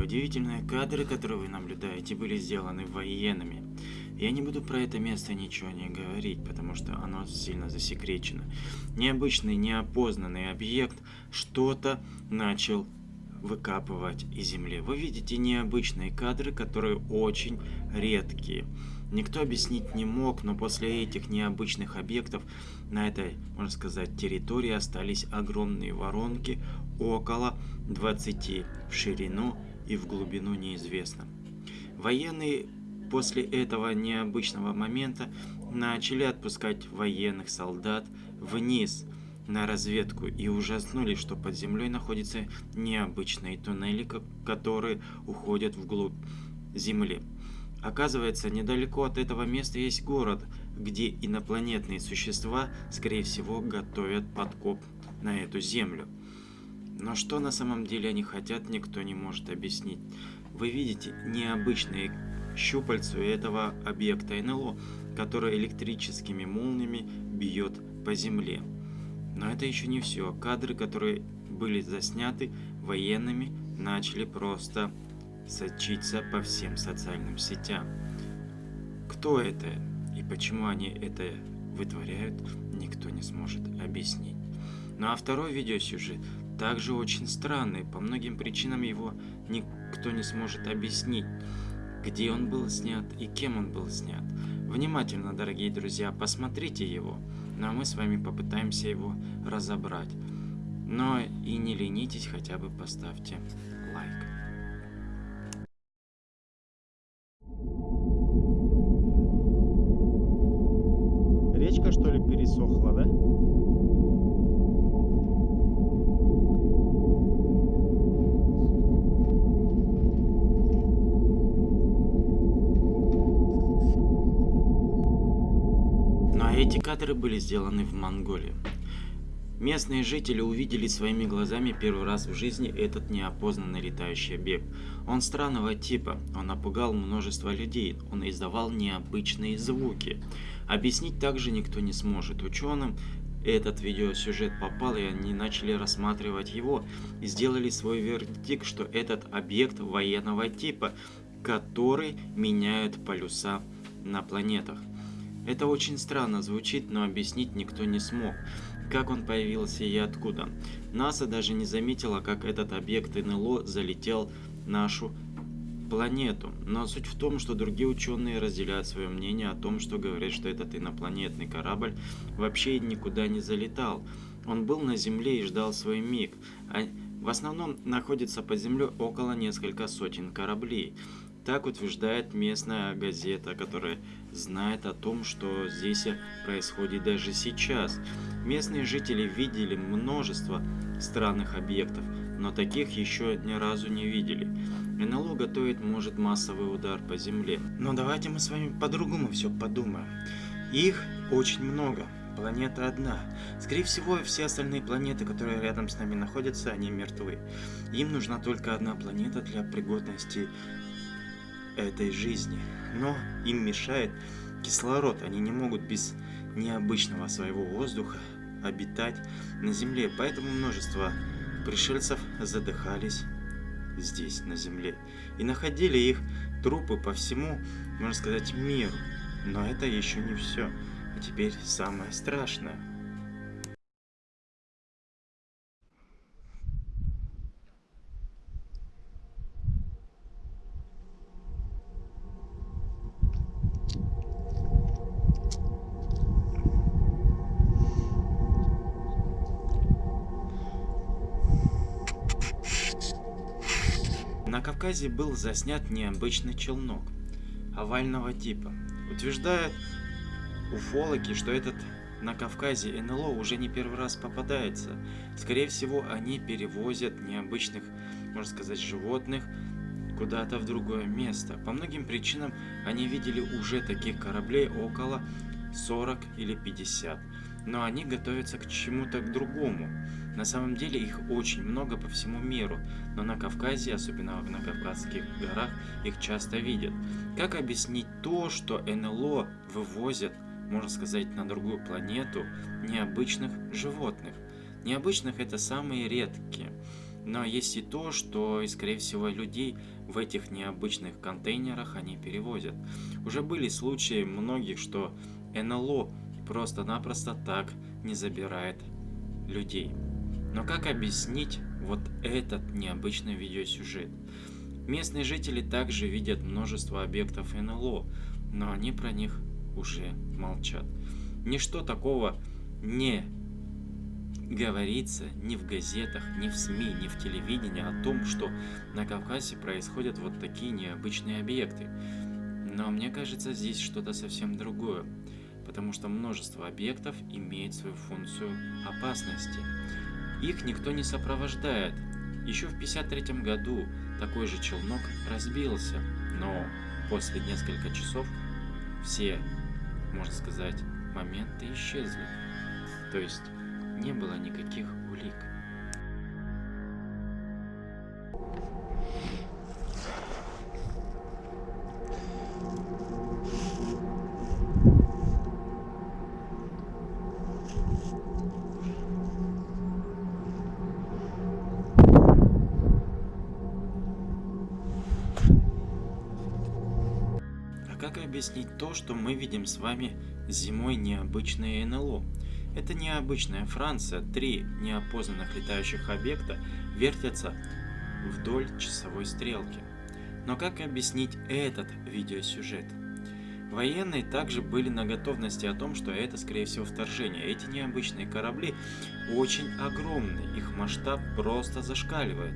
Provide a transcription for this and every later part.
удивительные кадры, которые вы наблюдаете, были сделаны военными. Я не буду про это место ничего не говорить, потому что оно сильно засекречено. Необычный, неопознанный объект что-то начал выкапывать из земли. Вы видите необычные кадры, которые очень редкие. Никто объяснить не мог, но после этих необычных объектов на этой, можно сказать, территории остались огромные воронки, около 20 в ширину и в глубину неизвестно. Военные после этого необычного момента начали отпускать военных солдат вниз на разведку и ужаснулись, что под землей находятся необычные туннели, которые уходят вглубь земли. Оказывается, недалеко от этого места есть город, где инопланетные существа, скорее всего, готовят подкоп на эту землю. Но что на самом деле они хотят, никто не может объяснить. Вы видите необычные щупальца этого объекта НЛО, который электрическими молниями бьет по земле. Но это еще не все. Кадры, которые были засняты военными, начали просто сочиться по всем социальным сетям. Кто это и почему они это вытворяют, никто не сможет объяснить. Ну а второй видеосюжет также очень странный, по многим причинам его никто не сможет объяснить, где он был снят и кем он был снят. Внимательно, дорогие друзья, посмотрите его, ну а мы с вами попытаемся его разобрать. Но и не ленитесь, хотя бы поставьте лайк. Эти кадры были сделаны в Монголии. Местные жители увидели своими глазами первый раз в жизни этот неопознанный летающий объект. Он странного типа, он напугал множество людей, он издавал необычные звуки. Объяснить также никто не сможет. Ученым этот видеосюжет попал, и они начали рассматривать его и сделали свой вердикт, что этот объект военного типа, который меняет полюса на планетах. Это очень странно звучит, но объяснить никто не смог, как он появился и откуда. НАСА даже не заметила, как этот объект НЛО залетел нашу планету. Но суть в том, что другие ученые разделяют свое мнение о том, что говорят, что этот инопланетный корабль вообще никуда не залетал. Он был на Земле и ждал свой миг. А в основном находится под землей около несколько сотен кораблей. Так утверждает местная газета, которая знает о том, что здесь происходит даже сейчас. Местные жители видели множество странных объектов, но таких еще ни разу не видели. НЛО готовит может массовый удар по Земле. Но давайте мы с вами по-другому все подумаем. Их очень много. Планета одна. Скорее всего, все остальные планеты, которые рядом с нами находятся, они мертвы. Им нужна только одна планета для пригодности этой жизни. Но им мешает кислород. Они не могут без необычного своего воздуха обитать на Земле. Поэтому множество пришельцев задыхались здесь, на Земле. И находили их трупы по всему, можно сказать, миру. Но это еще не все. А теперь самое страшное – Кавказе был заснят необычный челнок овального типа. Утверждают уфологи, что этот на Кавказе НЛО уже не первый раз попадается. Скорее всего, они перевозят необычных, можно сказать, животных куда-то в другое место. По многим причинам они видели уже таких кораблей около 40 или 50 но они готовятся к чему-то другому. На самом деле их очень много по всему миру, но на Кавказе, особенно на Кавказских горах, их часто видят. Как объяснить то, что НЛО вывозят, можно сказать, на другую планету необычных животных? Необычных это самые редкие. Но есть и то, что, скорее всего, людей в этих необычных контейнерах они перевозят. Уже были случаи многих, что НЛО просто-напросто так не забирает людей. Но как объяснить вот этот необычный видеосюжет? Местные жители также видят множество объектов НЛО, но они про них уже молчат. Ничто такого не говорится ни в газетах, ни в СМИ, ни в телевидении о том, что на Кавказе происходят вот такие необычные объекты. Но мне кажется, здесь что-то совсем другое, потому что множество объектов имеет свою функцию опасности. Их никто не сопровождает. Еще в 1953 году такой же челнок разбился, но после нескольких часов все, можно сказать, моменты исчезли. То есть не было никаких улик. Объяснить то, что мы видим с вами зимой необычное НЛО? Это необычная Франция. Три неопознанных летающих объекта вертятся вдоль часовой стрелки. Но как объяснить этот видеосюжет? Военные также были на готовности о том, что это скорее всего вторжение. Эти необычные корабли очень огромны, их масштаб просто зашкаливает.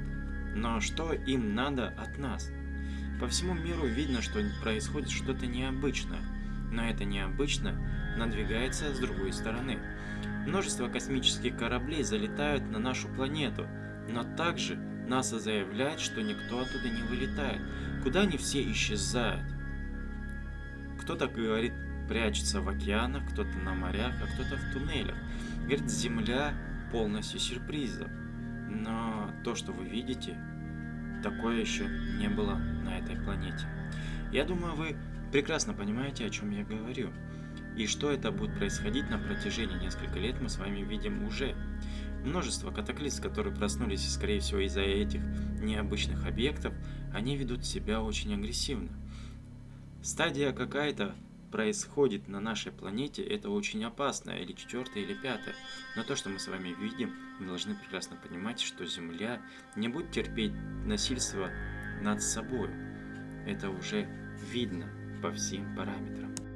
Но что им надо от нас? По всему миру видно, что происходит что-то необычное. Но это необычно надвигается с другой стороны. Множество космических кораблей залетают на нашу планету, но также НАСА заявляет, что никто оттуда не вылетает. Куда они все исчезают? Кто-то говорит, прячется в океанах, кто-то на морях, а кто-то в туннелях. Говорит, Земля полностью сюрпризов. Но то, что вы видите, такое еще не было на этой планете. Я думаю, вы прекрасно понимаете, о чем я говорю. И что это будет происходить на протяжении нескольких лет, мы с вами видим уже. Множество катаклизм, которые проснулись, скорее всего, из-за этих необычных объектов, они ведут себя очень агрессивно. Стадия какая-то происходит на нашей планете, это очень опасно, или четвертая, или пятая. Но то, что мы с вами видим, мы должны прекрасно понимать, что Земля не будет терпеть насильство над собой. Это уже видно по всем параметрам.